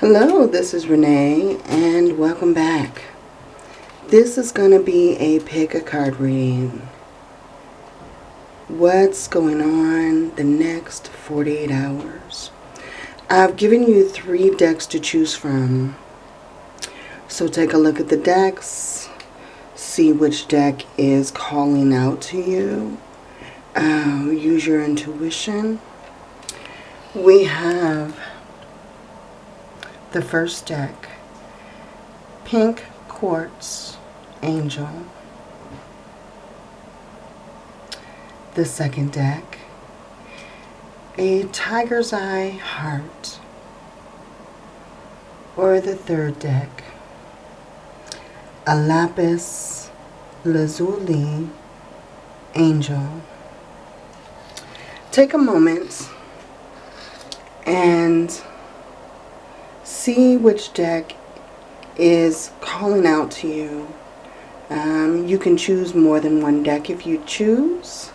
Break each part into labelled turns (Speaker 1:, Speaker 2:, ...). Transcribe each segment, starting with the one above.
Speaker 1: Hello, this is Renee and welcome back. This is going to be a pick a card reading. What's going on the next 48 hours? I've given you three decks to choose from. So take a look at the decks, see which deck is calling out to you. Uh, use your intuition. We have the first deck, Pink Quartz Angel. The second deck, a Tiger's Eye Heart. Or the third deck, a Lapis Lazuli Angel. Take a moment and see which deck is calling out to you. Um, you can choose more than one deck if you choose.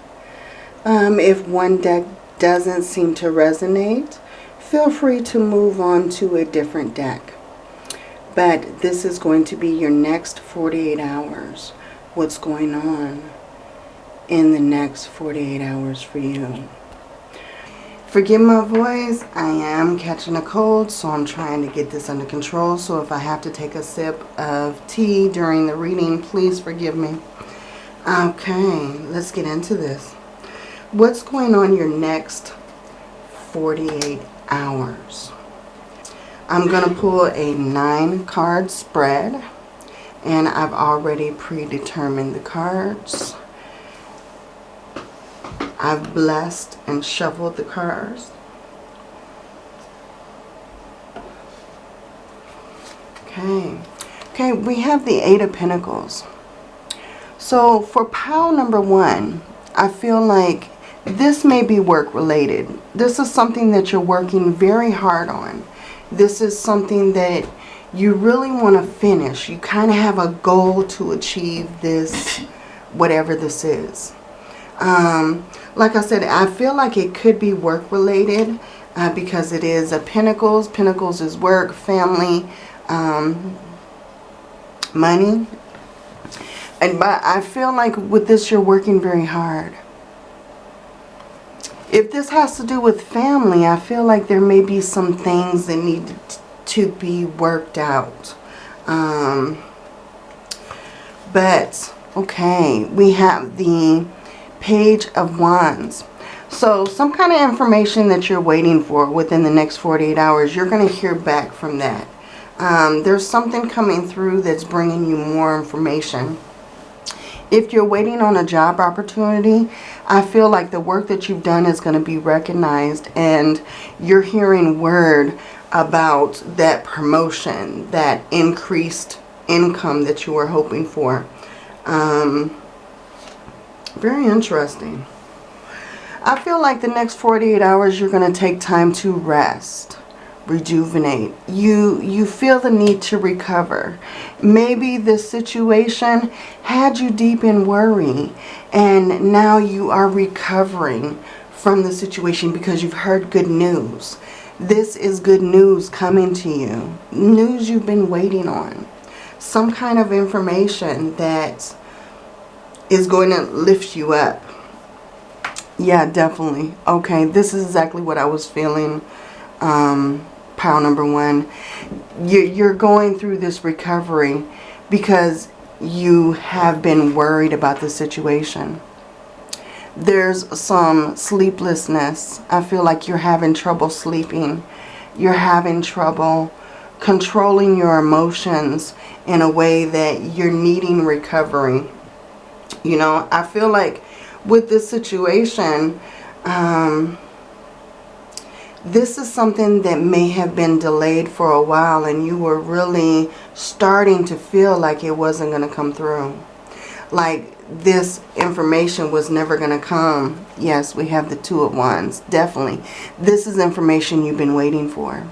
Speaker 1: Um, if one deck doesn't seem to resonate, feel free to move on to a different deck. But this is going to be your next 48 hours. What's going on in the next 48 hours for you. Forgive my voice, I am catching a cold, so I'm trying to get this under control. So if I have to take a sip of tea during the reading, please forgive me. Okay, let's get into this. What's going on your next 48 hours? I'm going to pull a nine card spread, and I've already predetermined the cards. I've blessed and shuffled the cards. Okay. Okay, we have the Eight of Pentacles. So for pile number one, I feel like this may be work related. This is something that you're working very hard on. This is something that you really want to finish. You kind of have a goal to achieve this, whatever this is. Um, like I said, I feel like it could be work related uh, because it is a Pentacles. Pentacles is work, family, um, money. And but I feel like with this you're working very hard. If this has to do with family, I feel like there may be some things that need to be worked out. Um, but, okay, we have the Page of Wands. So some kind of information that you're waiting for within the next 48 hours, you're going to hear back from that. Um, there's something coming through that's bringing you more information. If you're waiting on a job opportunity, I feel like the work that you've done is going to be recognized and you're hearing word about that promotion, that increased income that you were hoping for. Um, very interesting. I feel like the next 48 hours you're going to take time to rest, rejuvenate. You, you feel the need to recover. Maybe this situation had you deep in worry and now you are recovering from the situation because you've heard good news. This is good news coming to you. News you've been waiting on. Some kind of information that is going to lift you up. Yeah, definitely. Okay, this is exactly what I was feeling. Um, pile number one. You're going through this recovery because you have been worried about the situation. There's some sleeplessness. I feel like you're having trouble sleeping. You're having trouble controlling your emotions in a way that you're needing recovery. You know, I feel like with this situation, um, this is something that may have been delayed for a while and you were really starting to feel like it wasn't going to come through. Like this information was never going to come. Yes, we have the two of wands. Definitely. This is information you've been waiting for.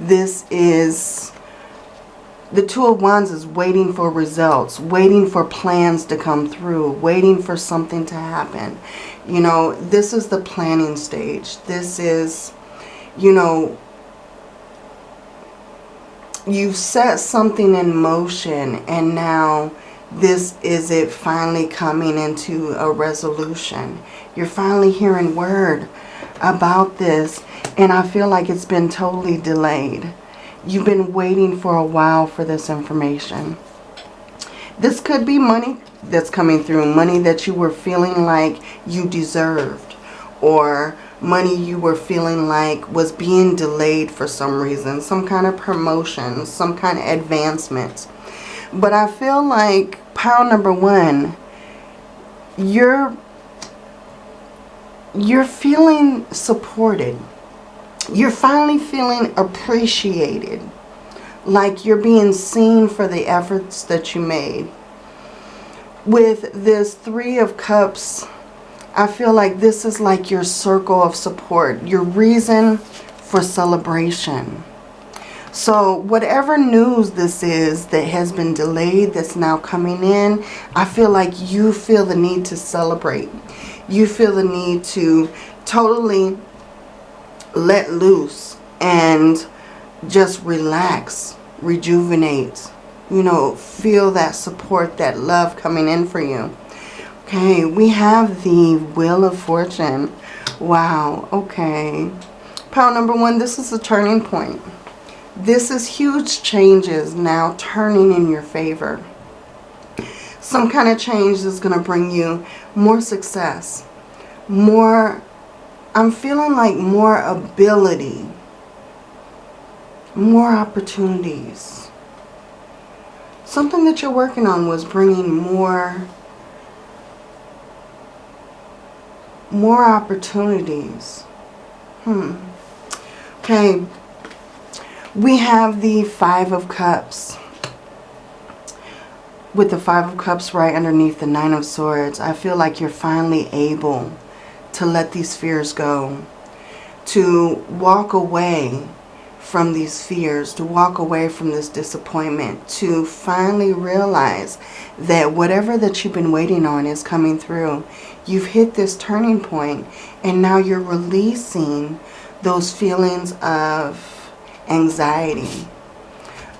Speaker 1: This is the Two of Wands is waiting for results, waiting for plans to come through, waiting for something to happen. You know, this is the planning stage. This is, you know, you've set something in motion and now this is it finally coming into a resolution. You're finally hearing word about this and I feel like it's been totally delayed. You've been waiting for a while for this information. This could be money that's coming through. Money that you were feeling like you deserved. Or money you were feeling like was being delayed for some reason. Some kind of promotion. Some kind of advancement. But I feel like pile number one, you're, you're feeling supported. You're finally feeling appreciated. Like you're being seen for the efforts that you made. With this Three of Cups, I feel like this is like your circle of support. Your reason for celebration. So whatever news this is that has been delayed, that's now coming in, I feel like you feel the need to celebrate. You feel the need to totally let loose and just relax, rejuvenate, you know, feel that support, that love coming in for you. Okay, we have the Wheel of Fortune. Wow, okay. Pile number one, this is a turning point. This is huge changes now turning in your favor. Some kind of change is going to bring you more success, more, I'm feeling like more ability, more opportunities. Something that you're working on was bringing more, more opportunities. Hmm. Okay, we have the Five of Cups. With the Five of Cups right underneath the Nine of Swords, I feel like you're finally able to let these fears go. To walk away from these fears, to walk away from this disappointment, to finally realize that whatever that you've been waiting on is coming through. You've hit this turning point and now you're releasing those feelings of anxiety,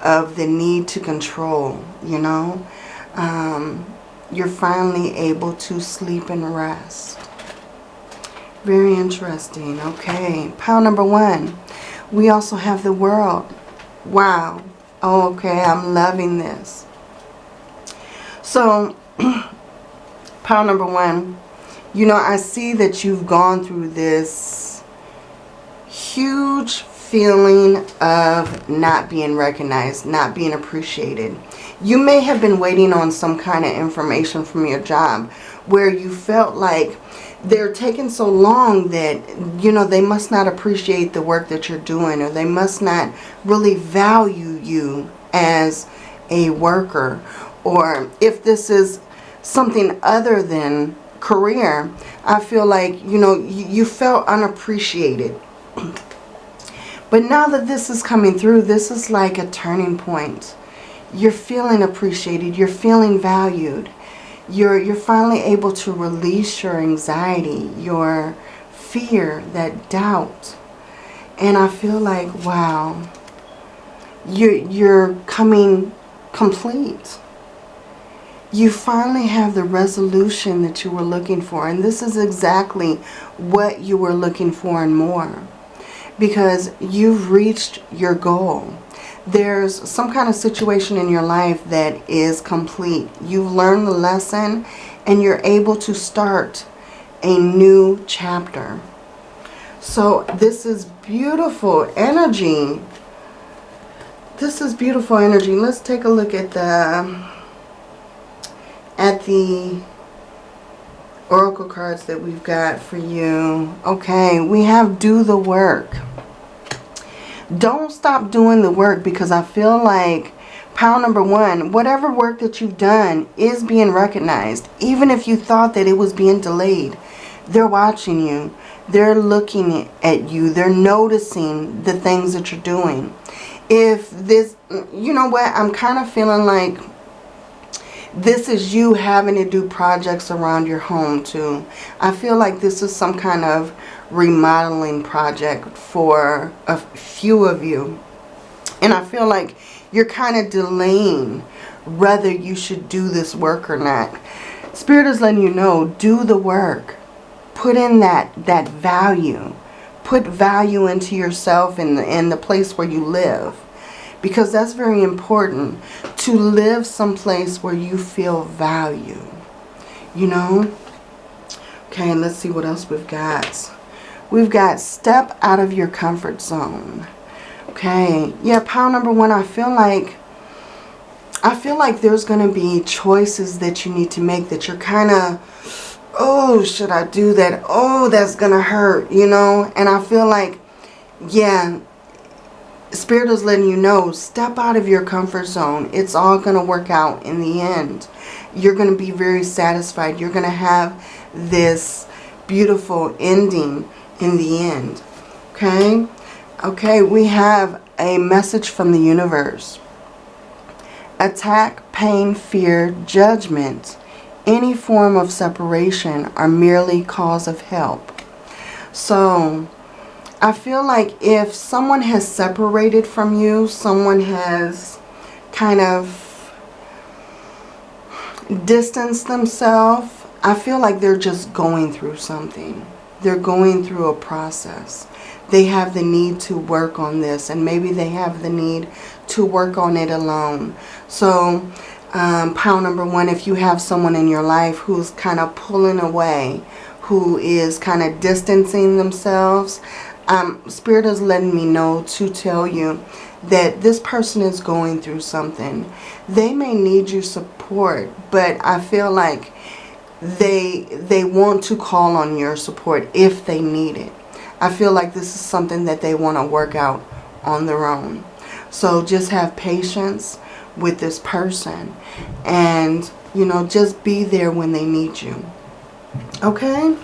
Speaker 1: of the need to control, you know. Um, you're finally able to sleep and rest. Very interesting. Okay, pile number one. We also have the world. Wow. okay, I'm loving this. So, pile number one. You know, I see that you've gone through this huge feeling of not being recognized, not being appreciated. You may have been waiting on some kind of information from your job where you felt like they're taking so long that, you know, they must not appreciate the work that you're doing or they must not really value you as a worker. Or if this is something other than career, I feel like, you know, you, you felt unappreciated. But now that this is coming through, this is like a turning point. You're feeling appreciated. You're feeling valued. You're, you're finally able to release your anxiety, your fear, that doubt. And I feel like, wow, you're, you're coming complete. You finally have the resolution that you were looking for. And this is exactly what you were looking for and more because you've reached your goal. There's some kind of situation in your life that is complete. You've learned the lesson and you're able to start a new chapter. So this is beautiful energy. This is beautiful energy. Let's take a look at the at the oracle cards that we've got for you. Okay, we have do the work. Don't stop doing the work because I feel like pile number one, whatever work that you've done is being recognized. Even if you thought that it was being delayed, they're watching you. They're looking at you. They're noticing the things that you're doing. If this, you know what, I'm kind of feeling like this is you having to do projects around your home too. I feel like this is some kind of remodeling project for a few of you. And I feel like you're kind of delaying whether you should do this work or not. Spirit is letting you know, do the work. Put in that, that value. Put value into yourself and the, in the place where you live. Because that's very important. To live someplace where you feel value. You know? Okay, let's see what else we've got. We've got step out of your comfort zone. Okay. Yeah, pile number one, I feel like I feel like there's going to be choices that you need to make that you're kind of, oh, should I do that? Oh, that's going to hurt, you know? And I feel like, yeah, Spirit is letting you know, step out of your comfort zone. It's all going to work out in the end. You're going to be very satisfied. You're going to have this beautiful ending in the end. Okay? Okay, we have a message from the universe attack, pain, fear, judgment, any form of separation are merely cause of help. So, I feel like if someone has separated from you, someone has kind of distanced themselves, I feel like they're just going through something. They're going through a process. They have the need to work on this and maybe they have the need to work on it alone. So um, pile number one, if you have someone in your life who's kind of pulling away, who is kind of distancing themselves, um, Spirit is letting me know to tell you that this person is going through something. They may need your support, but I feel like they they want to call on your support if they need it. I feel like this is something that they want to work out on their own. So just have patience with this person and, you know, just be there when they need you. Okay?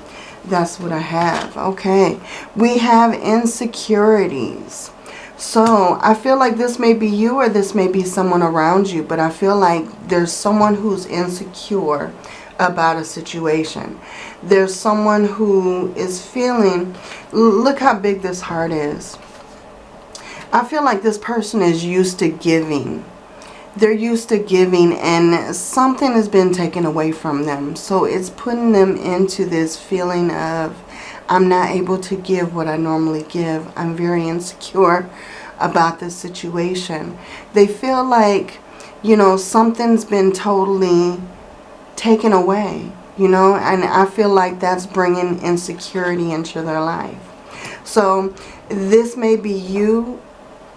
Speaker 1: That's what I have. Okay. We have insecurities. So I feel like this may be you or this may be someone around you, but I feel like there's someone who's insecure about a situation. There's someone who is feeling, look how big this heart is. I feel like this person is used to giving. They're used to giving and something has been taken away from them. So it's putting them into this feeling of, I'm not able to give what I normally give. I'm very insecure about this situation. They feel like, you know, something's been totally taken away, you know, and I feel like that's bringing insecurity into their life. So this may be you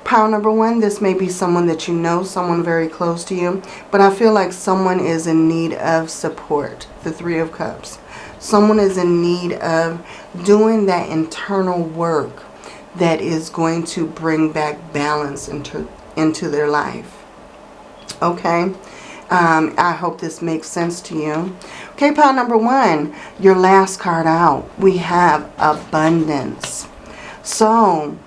Speaker 1: Pile number one, this may be someone that you know, someone very close to you. But I feel like someone is in need of support. The Three of Cups. Someone is in need of doing that internal work that is going to bring back balance into, into their life. Okay? Um, I hope this makes sense to you. Okay, pile number one, your last card out. We have abundance. So,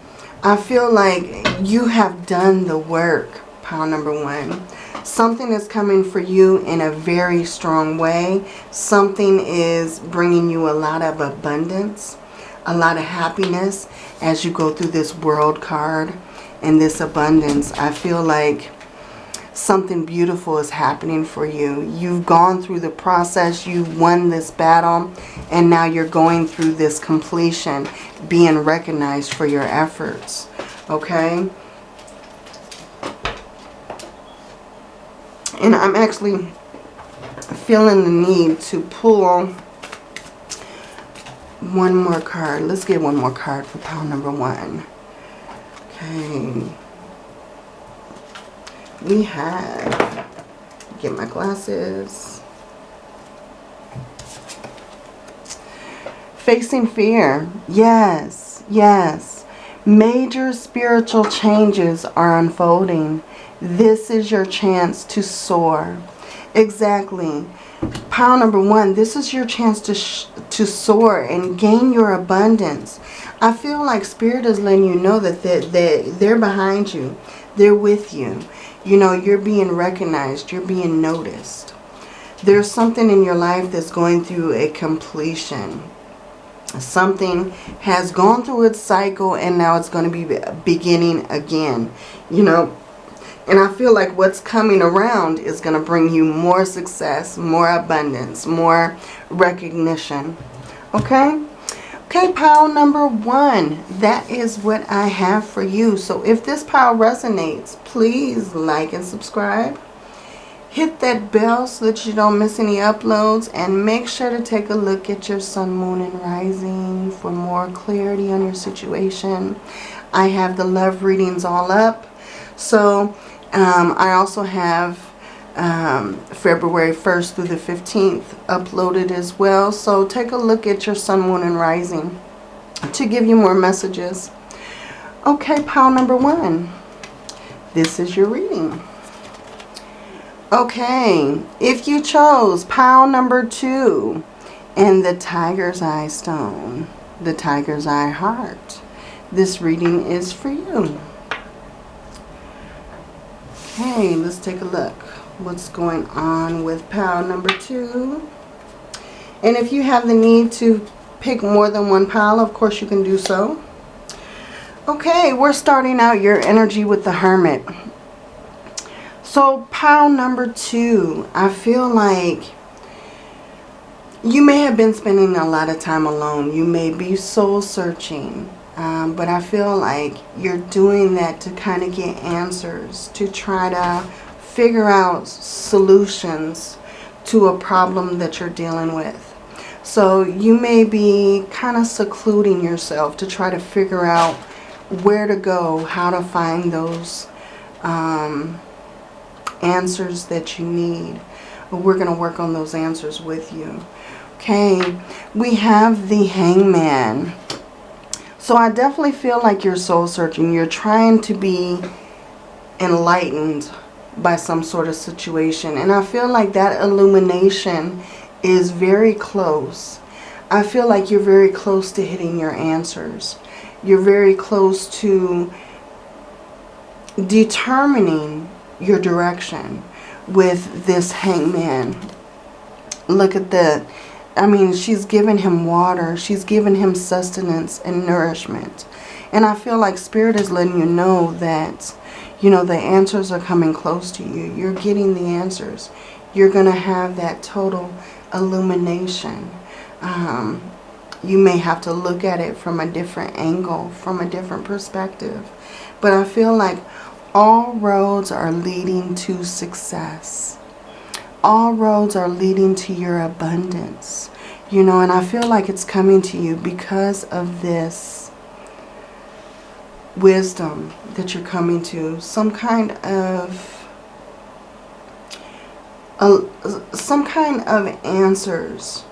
Speaker 1: I feel like you have done the work, pile number one. Something is coming for you in a very strong way. Something is bringing you a lot of abundance, a lot of happiness as you go through this world card and this abundance. I feel like something beautiful is happening for you. You've gone through the process, you've won this battle, and now you're going through this completion, being recognized for your efforts. Okay? And I'm actually feeling the need to pull one more card. Let's get one more card for pile number one. Okay we have, get my glasses, facing fear. Yes, yes. Major spiritual changes are unfolding. This is your chance to soar. Exactly. Pile number one, this is your chance to, to soar and gain your abundance. I feel like Spirit is letting you know that they're, they're, they're behind you. They're with you. You know, you're being recognized. You're being noticed. There's something in your life that's going through a completion. Something has gone through its cycle and now it's going to be beginning again. You know, and I feel like what's coming around is going to bring you more success, more abundance, more recognition. Okay? Okay, pile number one. That is what I have for you. So if this pile resonates, please like and subscribe. Hit that bell so that you don't miss any uploads. And make sure to take a look at your sun, moon, and rising for more clarity on your situation. I have the love readings all up. So um, I also have um, February 1st through the 15th uploaded as well. So take a look at your sun, moon, and rising to give you more messages. Okay, pile number one. This is your reading. Okay, if you chose pile number two and the Tiger's Eye Stone, the Tiger's Eye Heart, this reading is for you. Okay, let's take a look what's going on with pile number two. And if you have the need to pick more than one pile, of course you can do so. Okay, we're starting out your energy with the Hermit. So pile number two, I feel like you may have been spending a lot of time alone. You may be soul searching. Um, but I feel like you're doing that to kind of get answers, to try to figure out solutions to a problem that you're dealing with. So you may be kind of secluding yourself to try to figure out where to go, how to find those um, answers that you need. We're going to work on those answers with you. Okay, we have the hangman. So I definitely feel like you're soul searching. You're trying to be enlightened by some sort of situation. And I feel like that illumination is very close. I feel like you're very close to hitting your answers. You're very close to determining your direction with this hangman. Look at that. I mean, she's given him water. She's given him sustenance and nourishment. And I feel like Spirit is letting you know that you know, the answers are coming close to you. You're getting the answers. You're going to have that total illumination. Um, you may have to look at it from a different angle, from a different perspective. But I feel like all roads are leading to success. All roads are leading to your abundance. You know, and I feel like it's coming to you because of this wisdom that you're coming to, some kind of uh, some kind of answers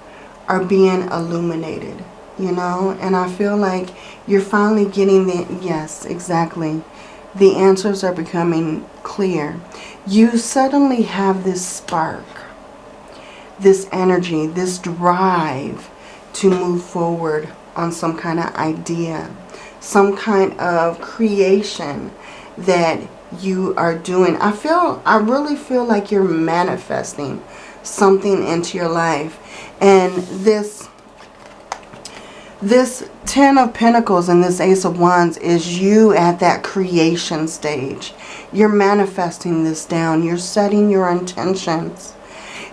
Speaker 1: are being illuminated, you know, and I feel like you're finally getting the, yes, exactly, the answers are becoming clear. You suddenly have this spark, this energy, this drive to move forward on some kind of idea some kind of creation that you are doing. I feel, I really feel like you're manifesting something into your life. And this, this Ten of Pentacles and this Ace of Wands is you at that creation stage. You're manifesting this down. You're setting your intentions.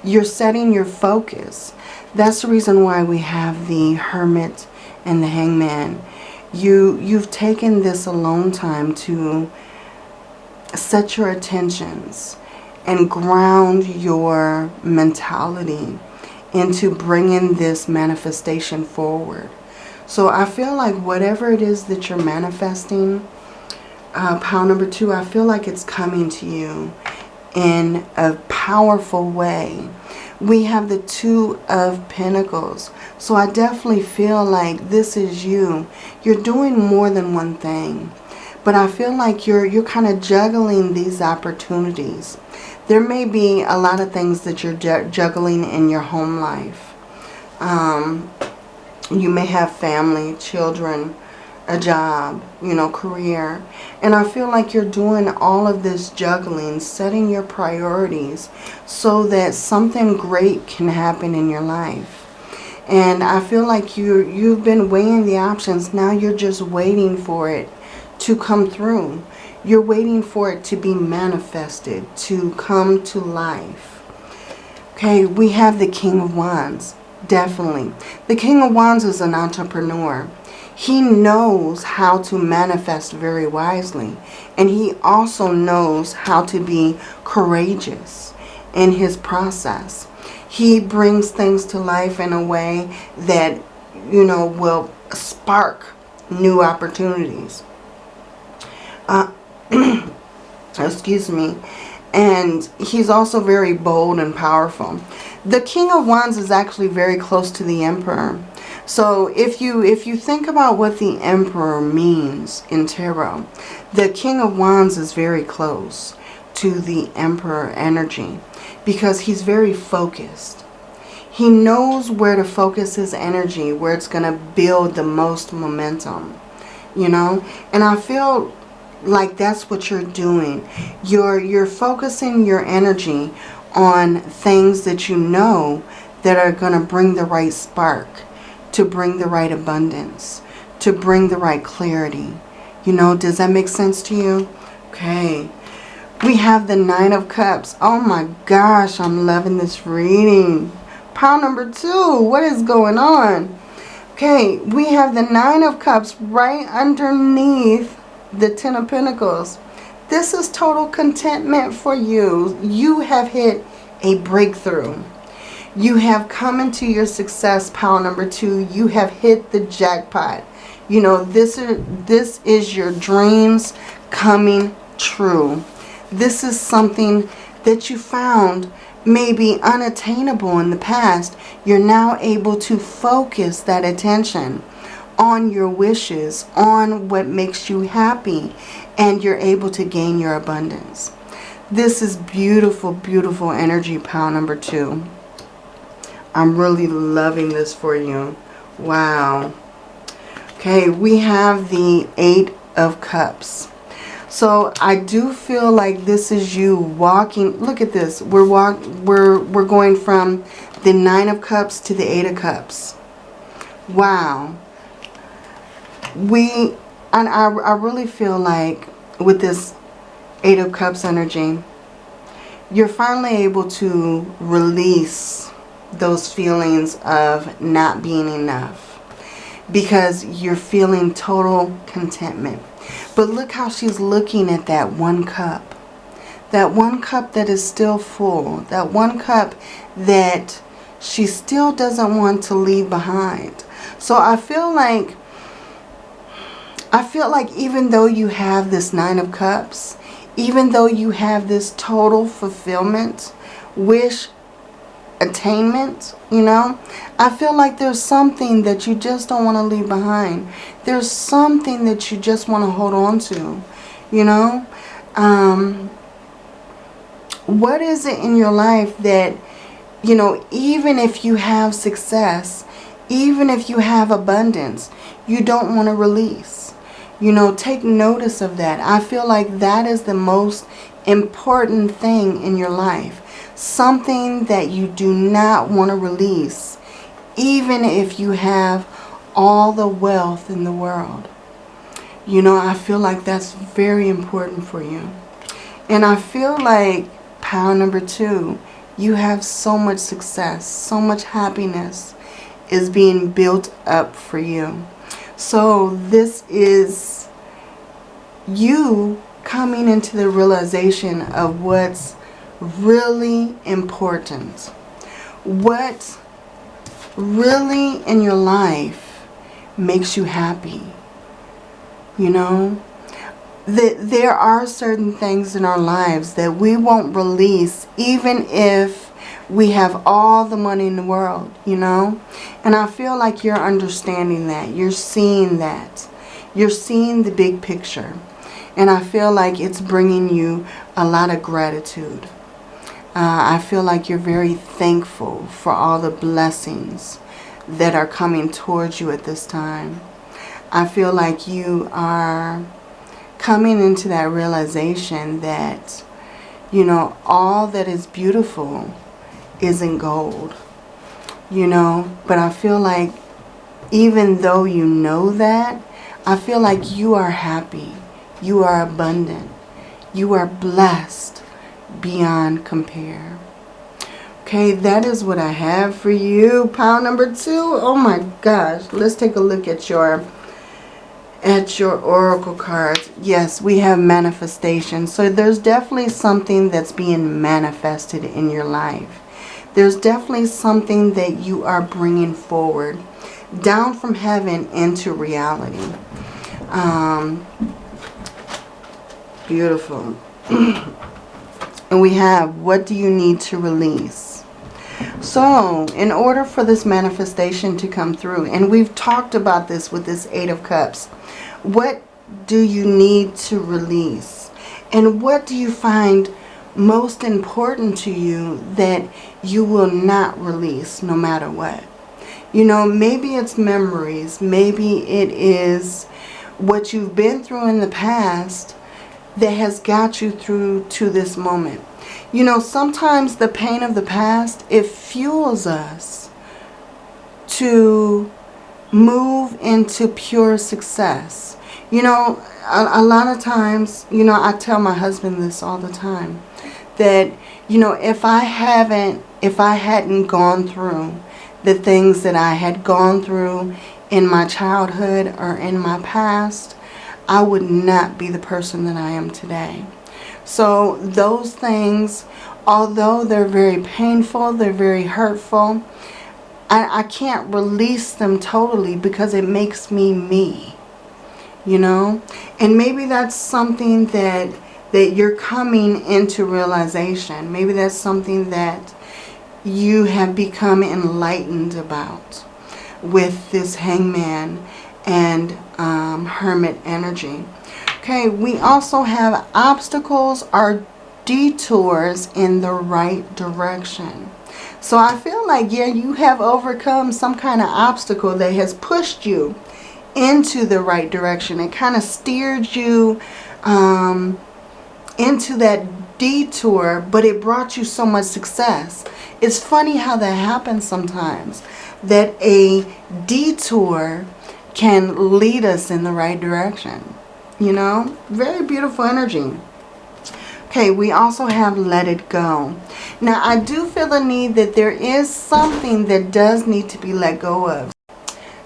Speaker 1: You're setting your focus. That's the reason why we have the Hermit and the Hangman you you've taken this alone time to set your attentions and ground your mentality into bringing this manifestation forward. So I feel like whatever it is that you're manifesting, uh, number two, I feel like it's coming to you in a powerful way we have the Two of Pentacles. So I definitely feel like this is you. You're doing more than one thing. But I feel like you're, you're kind of juggling these opportunities. There may be a lot of things that you're juggling in your home life. Um, you may have family, children, a job, you know, career. And I feel like you're doing all of this juggling, setting your priorities so that something great can happen in your life. And I feel like you you've been weighing the options. Now you're just waiting for it to come through. You're waiting for it to be manifested, to come to life. Okay, we have the King of Wands. Definitely. The King of Wands is an entrepreneur. He knows how to manifest very wisely. And he also knows how to be courageous in his process. He brings things to life in a way that, you know, will spark new opportunities. Uh, excuse me. And he's also very bold and powerful. The King of Wands is actually very close to the Emperor. So if you if you think about what the Emperor means in tarot, the King of Wands is very close to the Emperor energy because he's very focused. He knows where to focus his energy, where it's going to build the most momentum, you know? And I feel like that's what you're doing. You're, you're focusing your energy on things that you know that are going to bring the right spark, to bring the right abundance, to bring the right clarity. You know, does that make sense to you? Okay. We have the Nine of Cups. Oh my gosh, I'm loving this reading. Pile number two, what is going on? Okay, we have the Nine of Cups right underneath the Ten of Pentacles. This is total contentment for you. You have hit a breakthrough. You have come into your success, pile number two. You have hit the jackpot. You know, this is, this is your dreams coming true. This is something that you found maybe unattainable in the past. You're now able to focus that attention on your wishes, on what makes you happy, and you're able to gain your abundance. This is beautiful, beautiful energy, pile number two. I'm really loving this for you. Wow. Okay, we have the Eight of Cups. So I do feel like this is you walking. Look at this. We're walk. We're we're going from the Nine of Cups to the Eight of Cups. Wow we, and I, I really feel like with this Eight of Cups energy, you're finally able to release those feelings of not being enough because you're feeling total contentment. But look how she's looking at that one cup. That one cup that is still full. That one cup that she still doesn't want to leave behind. So I feel like I feel like even though you have this Nine of Cups, even though you have this total fulfillment, wish attainment, you know, I feel like there's something that you just don't want to leave behind. There's something that you just want to hold on to, you know. Um, what is it in your life that, you know, even if you have success, even if you have abundance, you don't want to release? You know, take notice of that. I feel like that is the most important thing in your life. Something that you do not want to release, even if you have all the wealth in the world. You know, I feel like that's very important for you. And I feel like, pile number two, you have so much success, so much happiness is being built up for you. So this is you coming into the realization of what's really important. What really in your life makes you happy. You know? That there are certain things in our lives that we won't release even if we have all the money in the world, you know? And I feel like you're understanding that. You're seeing that. You're seeing the big picture. And I feel like it's bringing you a lot of gratitude. Uh, I feel like you're very thankful for all the blessings that are coming towards you at this time. I feel like you are coming into that realization that, you know, all that is beautiful isn't gold. you know, but I feel like even though you know that, I feel like you are happy. You are abundant. You are blessed beyond compare. Okay, that is what I have for you. Pile number two. Oh my gosh. Let's take a look at your at your oracle cards. Yes, we have manifestation. So there's definitely something that's being manifested in your life. There's definitely something that you are bringing forward down from heaven into reality. Um, beautiful. and we have, what do you need to release? So, in order for this manifestation to come through, and we've talked about this with this Eight of Cups, what do you need to release? And what do you find most important to you that you will not release no matter what? You know, maybe it's memories. Maybe it is what you've been through in the past that has got you through to this moment. You know, sometimes the pain of the past, it fuels us to move into pure success. You know, a, a, lot of times, you know, I tell my husband this all the time, that, you know, if I haven't, if I hadn't gone through the things that I had gone through in my childhood or in my past, I would not be the person that I am today. So those things, although they're very painful, they're very hurtful, I, I can't release them totally because it makes me me, you know? And maybe that's something that that you're coming into realization. Maybe that's something that you have become enlightened about with this hangman and um, hermit energy. Okay, we also have obstacles or detours in the right direction. So I feel like, yeah, you have overcome some kind of obstacle that has pushed you into the right direction. It kind of steered you um, into that detour, but it brought you so much success. It's funny how that happens sometimes, that a detour can lead us in the right direction. You know, very beautiful energy. Okay, we also have let it go. Now, I do feel the need that there is something that does need to be let go of.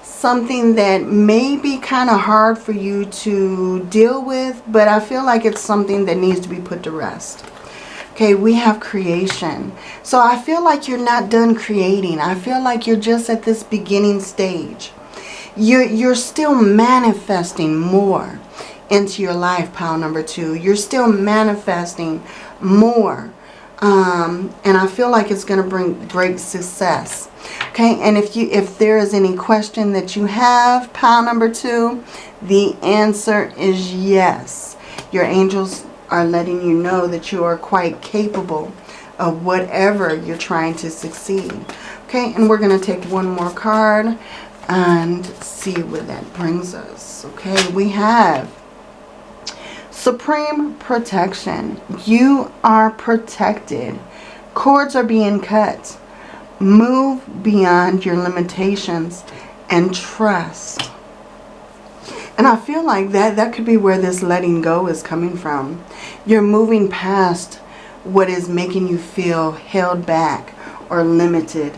Speaker 1: Something that may be kind of hard for you to deal with, but I feel like it's something that needs to be put to rest. Okay, we have creation. So I feel like you're not done creating. I feel like you're just at this beginning stage. You're, you're still manifesting more into your life, pile number two. You're still manifesting more. Um, and I feel like it's going to bring great success. Okay, and if you if there is any question that you have, pile number two, the answer is yes. Your angels are letting you know that you are quite capable of whatever you're trying to succeed. Okay, and we're going to take one more card and see where that brings us. Okay, we have supreme protection. You are protected. Cords are being cut. Move beyond your limitations and trust. And I feel like that, that could be where this letting go is coming from. You're moving past what is making you feel held back or limited.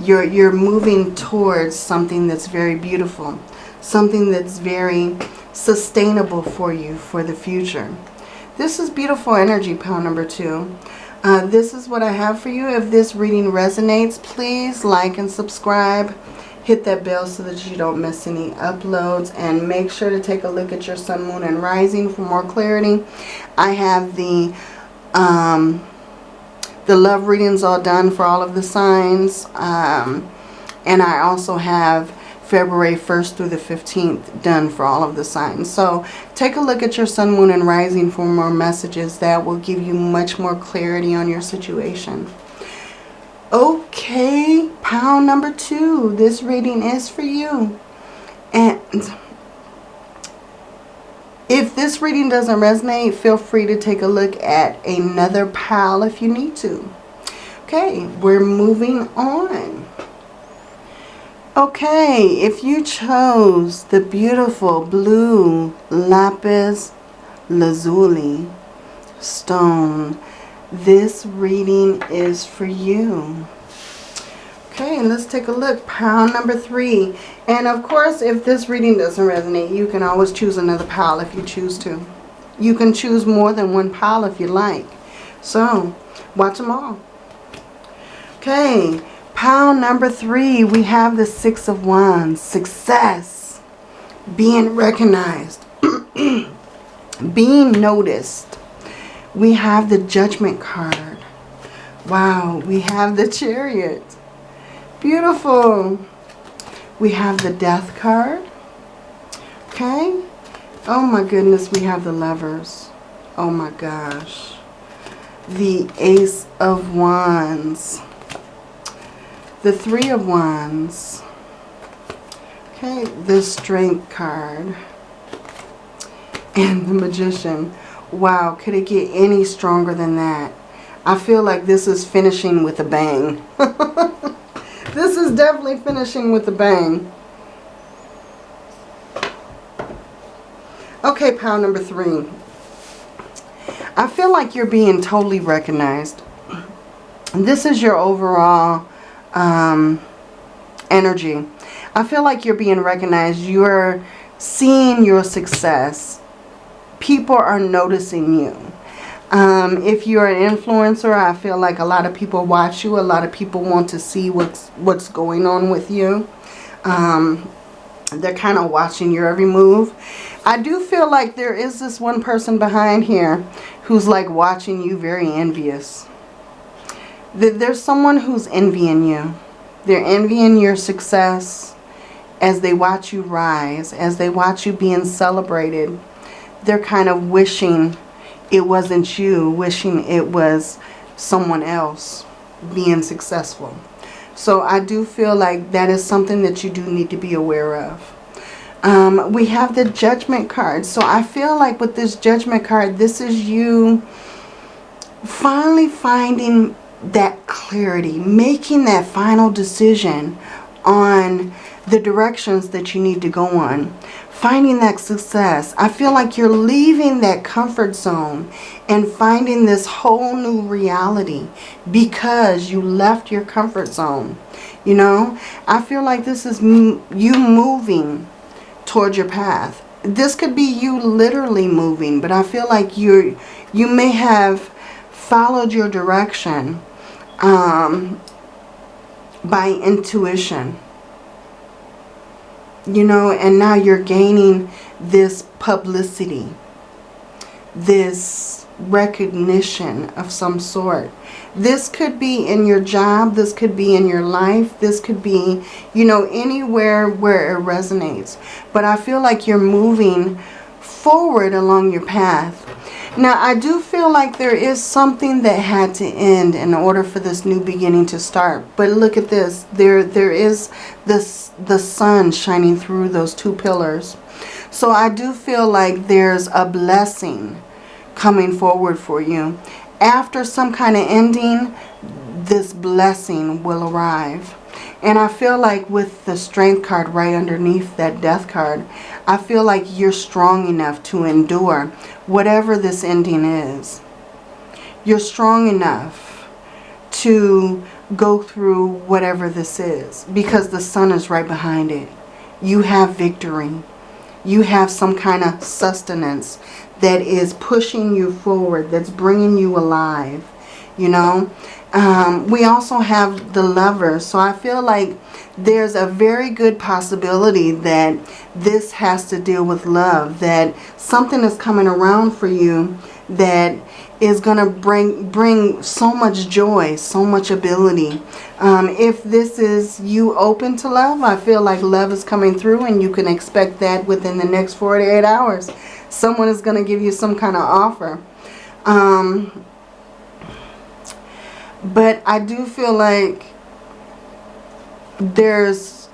Speaker 1: You're, you're moving towards something that's very beautiful. Something that's very sustainable for you for the future. This is beautiful energy, pile number two. Uh, this is what I have for you. If this reading resonates, please like and subscribe hit that bell so that you don't miss any uploads and make sure to take a look at your sun moon and rising for more clarity i have the um the love readings all done for all of the signs um and i also have February 1st through the 15th done for all of the signs. So take a look at your sun, moon, and rising for more messages that will give you much more clarity on your situation. Okay, pound number two. This reading is for you. And if this reading doesn't resonate, feel free to take a look at another pile if you need to. Okay, we're moving on. Okay, if you chose the beautiful blue lapis lazuli stone, this reading is for you. Okay, and let's take a look. Pile number three. And of course, if this reading doesn't resonate, you can always choose another pile if you choose to. You can choose more than one pile if you like. So, watch them all. Okay, pile number three, we have the Six of Wands. Success. Being recognized. being noticed. We have the Judgment card. Wow, we have the Chariot. Beautiful. We have the death card. Okay. Oh my goodness, we have the lovers. Oh my gosh. The ace of wands. The three of wands. Okay, the strength card. And the magician. Wow, could it get any stronger than that? I feel like this is finishing with a bang. This is definitely finishing with a bang. Okay, pile number three. I feel like you're being totally recognized. This is your overall um, energy. I feel like you're being recognized. You're seeing your success. People are noticing you. Um, if you're an influencer, I feel like a lot of people watch you. A lot of people want to see what's what's going on with you. Um, they're kind of watching your every move. I do feel like there is this one person behind here who's like watching you very envious. There's someone who's envying you. They're envying your success as they watch you rise, as they watch you being celebrated. They're kind of wishing it wasn't you wishing it was someone else being successful. So I do feel like that is something that you do need to be aware of. Um, we have the judgment card. So I feel like with this judgment card, this is you finally finding that clarity, making that final decision on the directions that you need to go on finding that success. I feel like you're leaving that comfort zone and finding this whole new reality because you left your comfort zone. You know, I feel like this is you moving towards your path. This could be you literally moving, but I feel like you're, you may have followed your direction um, by intuition you know, and now you're gaining this publicity, this recognition of some sort. This could be in your job, this could be in your life, this could be, you know, anywhere where it resonates. But I feel like you're moving forward along your path now, I do feel like there is something that had to end in order for this new beginning to start. But look at this. There, there is this, the sun shining through those two pillars. So I do feel like there's a blessing coming forward for you. After some kind of ending, this blessing will arrive. And I feel like with the strength card right underneath that death card, I feel like you're strong enough to endure whatever this ending is. You're strong enough to go through whatever this is because the sun is right behind it. You have victory. You have some kind of sustenance that is pushing you forward, that's bringing you alive, you know. Um, we also have the lover. So I feel like there's a very good possibility that this has to deal with love. That something is coming around for you that is going to bring bring so much joy, so much ability. Um, if this is you open to love, I feel like love is coming through and you can expect that within the next 48 hours. Someone is going to give you some kind of offer. Um, but I do feel like there's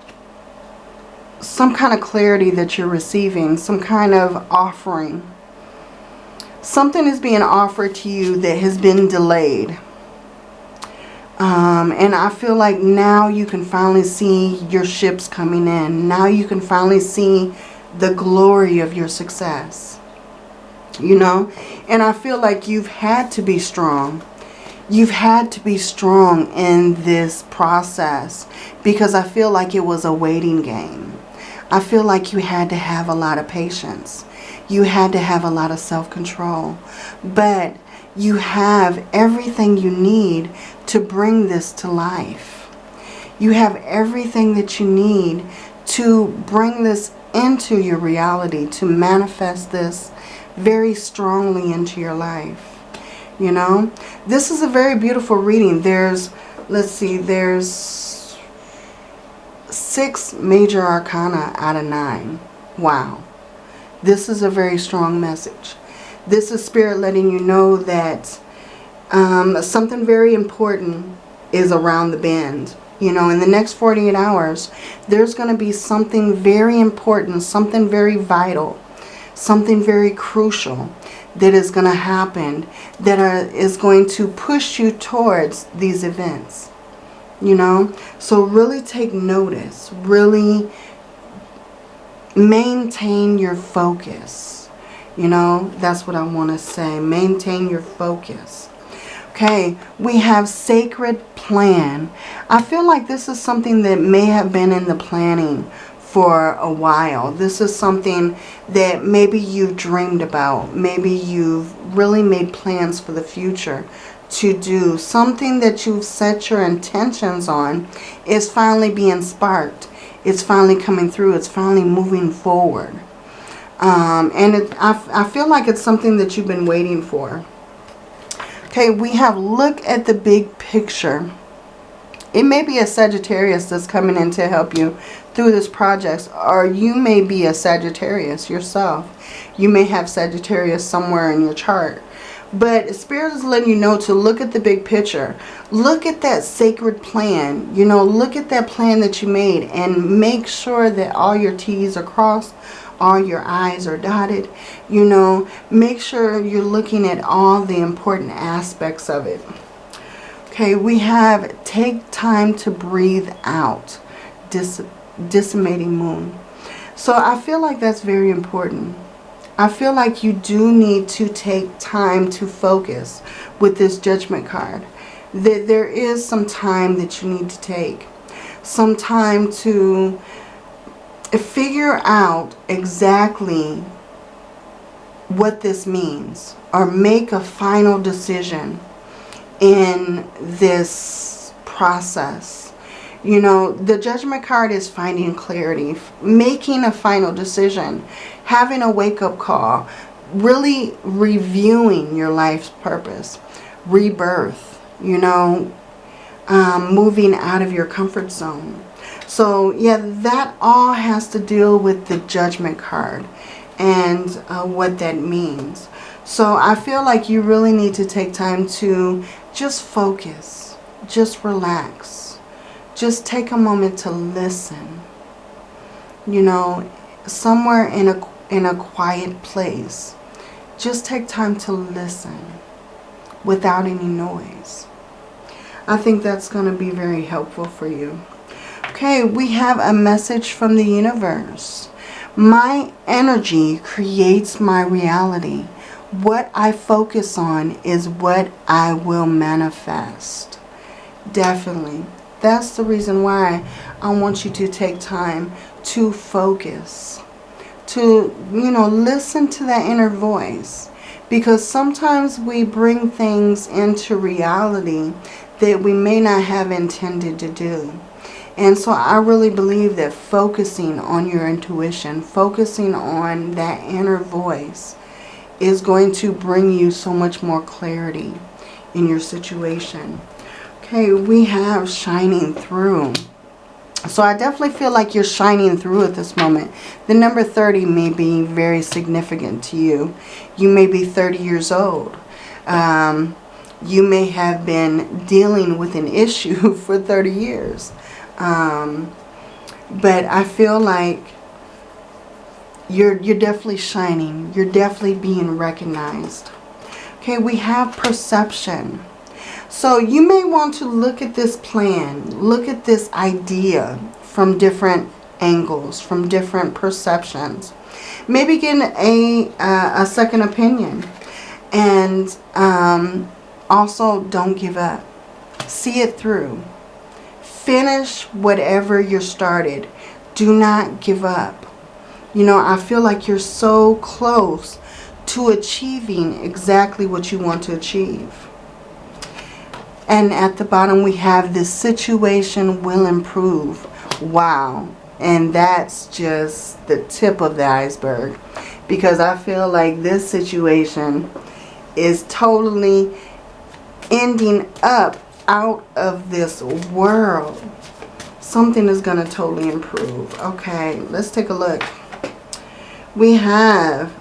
Speaker 1: some kind of clarity that you're receiving, some kind of offering. Something is being offered to you that has been delayed. Um, and I feel like now you can finally see your ships coming in. Now you can finally see the glory of your success. You know? And I feel like you've had to be strong. You've had to be strong in this process because I feel like it was a waiting game. I feel like you had to have a lot of patience. You had to have a lot of self-control. But you have everything you need to bring this to life. You have everything that you need to bring this into your reality, to manifest this very strongly into your life. You know, this is a very beautiful reading. There's, let's see, there's six major arcana out of nine. Wow. This is a very strong message. This is Spirit letting you know that um, something very important is around the bend. You know, in the next 48 hours, there's going to be something very important, something very vital, something very crucial that is going to happen that are, is going to push you towards these events. You know, so really take notice, really maintain your focus. You know, that's what I want to say. Maintain your focus. Okay, we have sacred plan. I feel like this is something that may have been in the planning for a while. This is something that maybe you've dreamed about. Maybe you've really made plans for the future to do. Something that you've set your intentions on is finally being sparked it's finally coming through. It's finally moving forward. Um, and it, I, I feel like it's something that you've been waiting for. Okay, we have look at the big picture. It may be a Sagittarius that's coming in to help you through this project. Or you may be a Sagittarius yourself. You may have Sagittarius somewhere in your chart. But Spirit is letting you know to look at the big picture. Look at that sacred plan. You know, look at that plan that you made and make sure that all your T's are crossed, all your I's are dotted. You know, make sure you're looking at all the important aspects of it. Okay, we have take time to breathe out. Dis disseminating moon. So I feel like that's very important. I feel like you do need to take time to focus with this judgment card. That there is some time that you need to take. Some time to figure out exactly what this means. Or make a final decision in this process you know, the judgment card is finding clarity, making a final decision, having a wake-up call, really reviewing your life's purpose, rebirth, you know, um, moving out of your comfort zone. So, yeah, that all has to deal with the judgment card and uh, what that means. So I feel like you really need to take time to just focus, just relax just take a moment to listen. You know, somewhere in a, in a quiet place. Just take time to listen without any noise. I think that's going to be very helpful for you. Okay, we have a message from the universe. My energy creates my reality. What I focus on is what I will manifest. Definitely. That's the reason why I want you to take time to focus. To, you know, listen to that inner voice. Because sometimes we bring things into reality that we may not have intended to do. And so I really believe that focusing on your intuition, focusing on that inner voice is going to bring you so much more clarity in your situation. Okay, we have shining through. So I definitely feel like you're shining through at this moment. The number 30 may be very significant to you. You may be 30 years old. Um, you may have been dealing with an issue for 30 years. Um, but I feel like you're, you're definitely shining. You're definitely being recognized. Okay, we have perception. So you may want to look at this plan, look at this idea from different angles, from different perceptions. Maybe get a, uh, a second opinion. And um, also don't give up. See it through. Finish whatever you started. Do not give up. You know, I feel like you're so close to achieving exactly what you want to achieve. And at the bottom we have this situation will improve. Wow. And that's just the tip of the iceberg. Because I feel like this situation is totally ending up out of this world. Something is going to totally improve. Okay, let's take a look. We have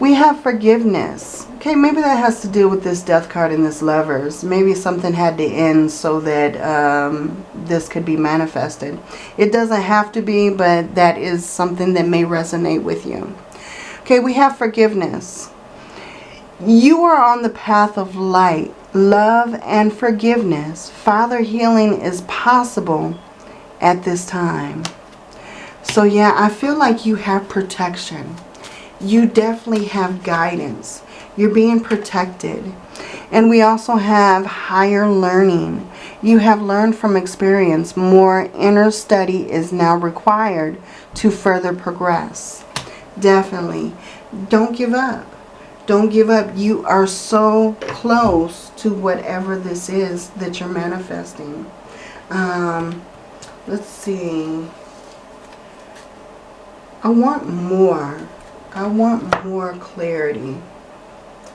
Speaker 1: we have forgiveness. Okay, maybe that has to do with this death card and this lovers. Maybe something had to end so that um, this could be manifested. It doesn't have to be, but that is something that may resonate with you. Okay, we have forgiveness. You are on the path of light, love, and forgiveness. Father healing is possible at this time. So yeah, I feel like you have protection. You definitely have guidance. You're being protected. And we also have higher learning. You have learned from experience. More inner study is now required to further progress definitely. Don't give up. Don't give up. You are so close to whatever this is that you're manifesting. Um, let's see. I want more. I want more clarity.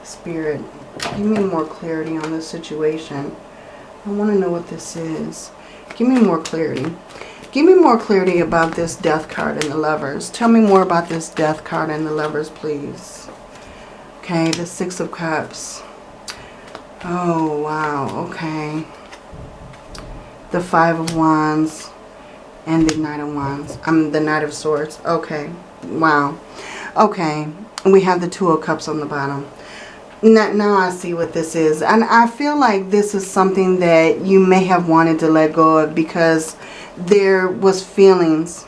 Speaker 1: Spirit, give me more clarity on this situation. I want to know what this is. Give me more clarity. Give me more clarity about this death card and the lovers. Tell me more about this death card and the lovers, please. Okay, the Six of Cups. Oh, wow. Okay. The Five of Wands and the Knight of Wands. I'm um, the Knight of Swords. Okay. Wow. Okay. We have the Two of Cups on the bottom. Now, now I see what this is. And I feel like this is something that you may have wanted to let go of because there was feelings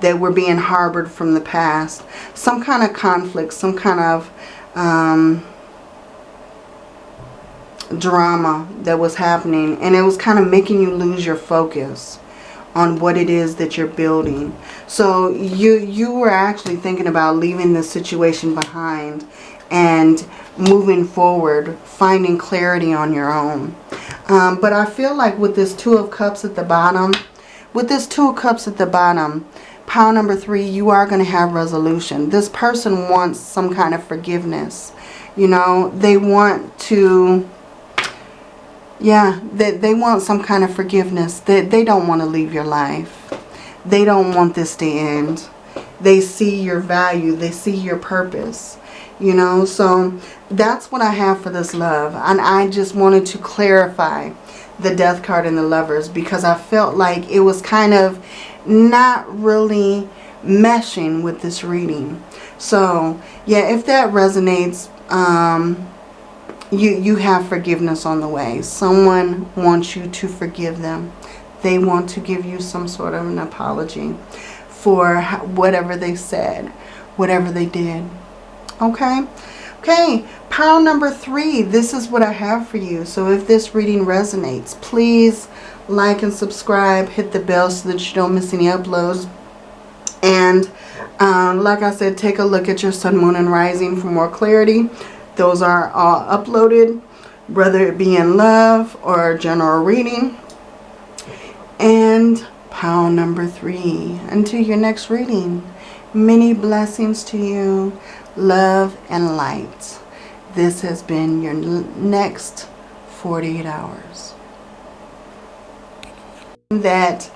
Speaker 1: that were being harbored from the past. Some kind of conflict, some kind of um, drama that was happening. And it was kind of making you lose your focus on what it is that you're building. So you, you were actually thinking about leaving the situation behind and moving forward, finding clarity on your own. Um, but I feel like with this Two of Cups at the bottom, with this Two of Cups at the bottom, pile number three, you are going to have resolution. This person wants some kind of forgiveness. You know, they want to, yeah, they, they want some kind of forgiveness. They, they don't want to leave your life. They don't want this to end. They see your value. They see your purpose. You know, so that's what I have for this love. And I just wanted to clarify the death card and the lovers because I felt like it was kind of not really meshing with this reading. So, yeah, if that resonates, um, you, you have forgiveness on the way. Someone wants you to forgive them. They want to give you some sort of an apology for whatever they said, whatever they did. Okay? Okay, pile number three. This is what I have for you. So if this reading resonates, please like and subscribe. Hit the bell so that you don't miss any uploads. And um, like I said, take a look at your sun, moon, and rising for more clarity. Those are all uploaded, whether it be in love or general reading. And pile number three. Until your next reading, many blessings to you love, and light. This has been your next 48 hours. That